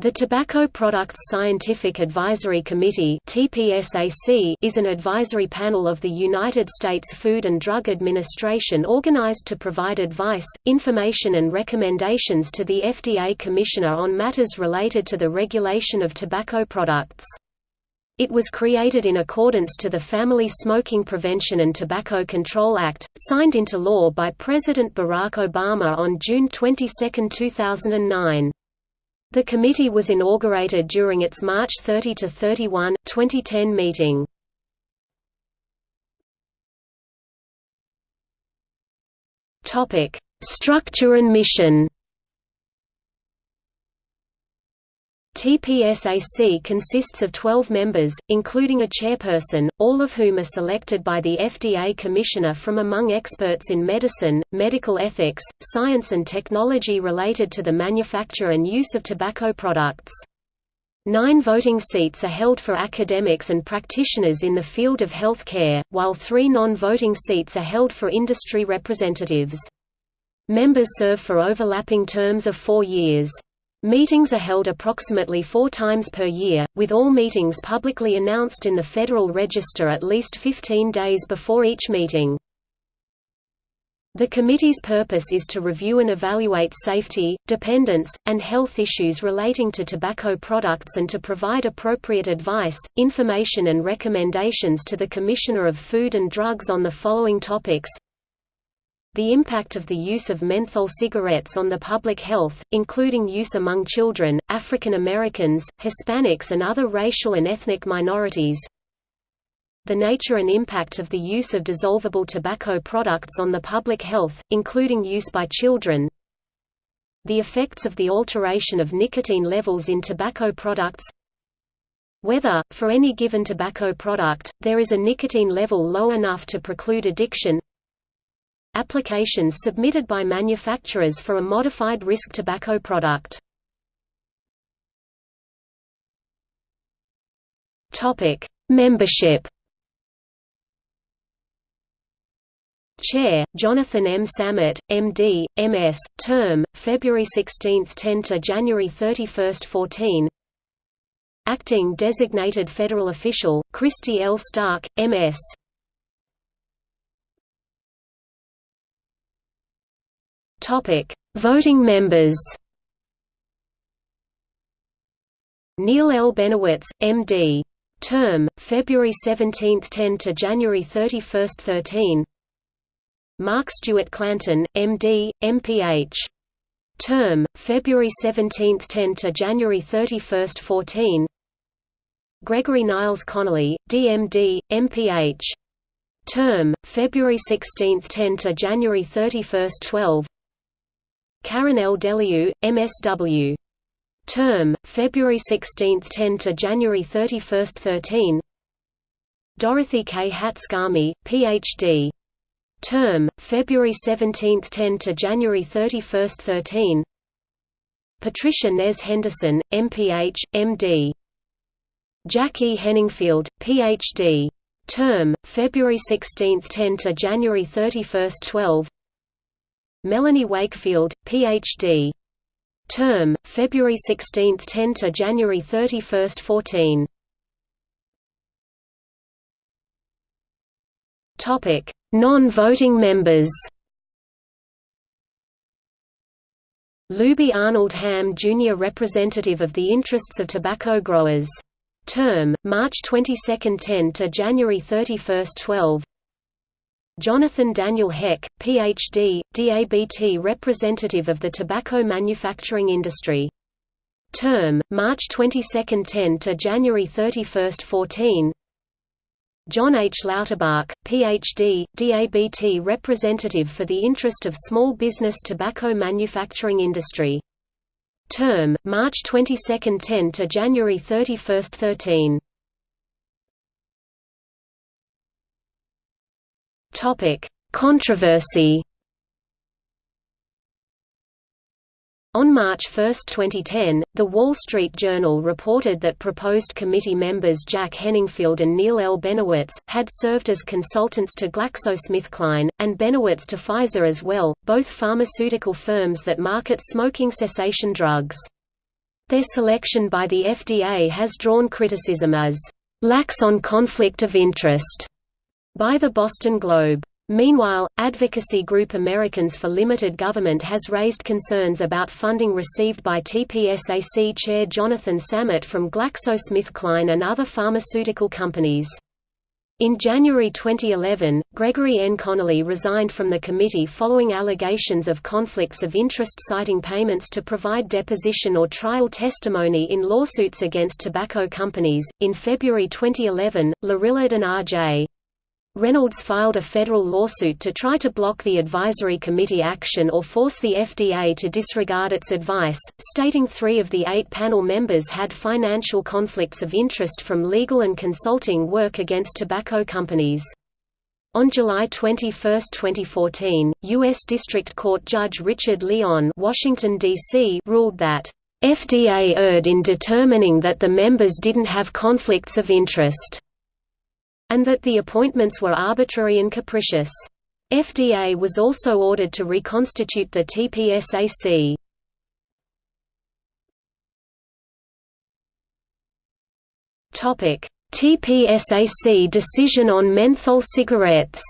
The Tobacco Products Scientific Advisory Committee is an advisory panel of the United States Food and Drug Administration organized to provide advice, information and recommendations to the FDA Commissioner on matters related to the regulation of tobacco products. It was created in accordance to the Family Smoking Prevention and Tobacco Control Act, signed into law by President Barack Obama on June 22, 2009. The committee was inaugurated during its March 30–31, 2010 meeting. Structure and mission TPSAC consists of 12 members, including a chairperson, all of whom are selected by the FDA Commissioner from among experts in medicine, medical ethics, science and technology related to the manufacture and use of tobacco products. Nine voting seats are held for academics and practitioners in the field of health care, while three non-voting seats are held for industry representatives. Members serve for overlapping terms of four years. Meetings are held approximately four times per year, with all meetings publicly announced in the Federal Register at least 15 days before each meeting. The committee's purpose is to review and evaluate safety, dependence, and health issues relating to tobacco products and to provide appropriate advice, information and recommendations to the Commissioner of Food and Drugs on the following topics the impact of the use of menthol cigarettes on the public health, including use among children, African Americans, Hispanics and other racial and ethnic minorities. The nature and impact of the use of dissolvable tobacco products on the public health, including use by children. The effects of the alteration of nicotine levels in tobacco products. Whether, for any given tobacco product, there is a nicotine level low enough to preclude addiction Applications submitted by manufacturers for a modified risk tobacco product. Topic: Membership. Chair, Jonathan M. Samet, M.D., M.S., term, February 16, 10 to January 31, 14. Acting Designated Federal Official, Christy L. Stark, M.S. Topic: Voting members. Neil L. Benowitz, M.D. Term: February 17, 10 to January 31, 13. Mark Stewart Clanton, M.D., M.Ph. Term: February 17, 10 to January 31, 14. Gregory Niles Connolly, D.M.D., M.Ph. Term: February 16, 10 to January 31, 12. Karen L. DeLeeuw, MSW. Term, February 16, 10 to January 31, 13. Dorothy K. Hatsukami, Ph.D. Term, February 17, 10 to January 31, 13. Patricia Nez Henderson, MPH, MD. Jack E. Henningfield, Ph.D. Term, February 16, 10 to January 31, 12. Melanie Wakefield, Ph.D. Term, February 16, 10 to January 31, 14. Topic: Non-voting members. Luby Arnold Ham Jr. Representative of the Interests of Tobacco Growers. Term, March 22, 10 to January 31, 12 Jonathan Daniel Heck, Ph.D., DABT representative of the tobacco manufacturing industry. Term, March 22, 10 to January 31, 14 John H. Lauterbach, Ph.D., DABT representative for the interest of small business tobacco manufacturing industry. Term, March 22, 10 to January 31, 13 Topic: Controversy. On March 1, 2010, The Wall Street Journal reported that proposed committee members Jack Henningfield and Neil L. Benowitz, had served as consultants to GlaxoSmithKline, and Benowitz to Pfizer as well, both pharmaceutical firms that market smoking cessation drugs. Their selection by the FDA has drawn criticism as lax on conflict of interest by the Boston Globe. Meanwhile, advocacy group Americans for Limited Government has raised concerns about funding received by TPSAC Chair Jonathan Samet from GlaxoSmithKline and other pharmaceutical companies. In January 2011, Gregory N. Connolly resigned from the committee following allegations of conflicts of interest citing payments to provide deposition or trial testimony in lawsuits against tobacco companies. In February 2011, Lorillard and R.J. Reynolds filed a federal lawsuit to try to block the advisory committee action or force the FDA to disregard its advice, stating three of the eight panel members had financial conflicts of interest from legal and consulting work against tobacco companies. On July 21, 2014, U.S. District Court Judge Richard Leon Washington, D.C. ruled that, "...FDA erred in determining that the members didn't have conflicts of interest." And that the appointments were arbitrary and capricious. FDA was also ordered to reconstitute the TPSAC. TPSAC decision on menthol cigarettes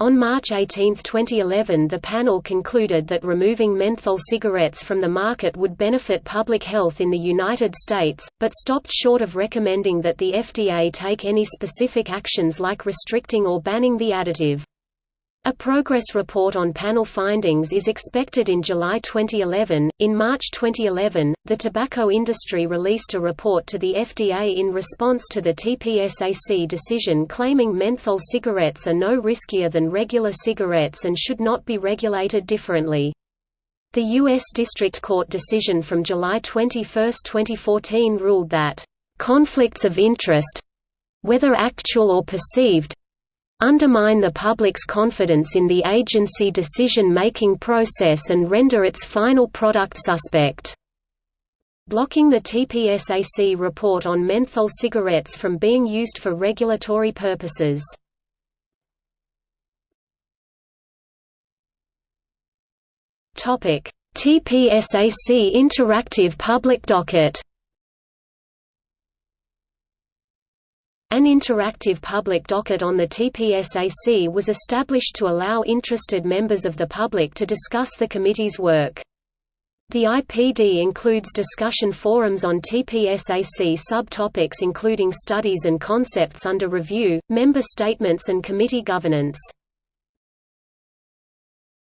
On March 18, 2011 the panel concluded that removing menthol cigarettes from the market would benefit public health in the United States, but stopped short of recommending that the FDA take any specific actions like restricting or banning the additive. A progress report on panel findings is expected in July 2011. In March 2011, the tobacco industry released a report to the FDA in response to the TPSAC decision claiming menthol cigarettes are no riskier than regular cigarettes and should not be regulated differently. The U.S. District Court decision from July 21, 2014 ruled that, "...conflicts of interest whether actual or perceived undermine the public's confidence in the agency decision-making process and render its final product suspect." Blocking the TPSAC report on menthol cigarettes from being used for regulatory purposes. TPSAC interactive public docket An interactive public docket on the TPSAC was established to allow interested members of the public to discuss the committee's work. The IPD includes discussion forums on TPSAC subtopics including studies and concepts under review, member statements and committee governance.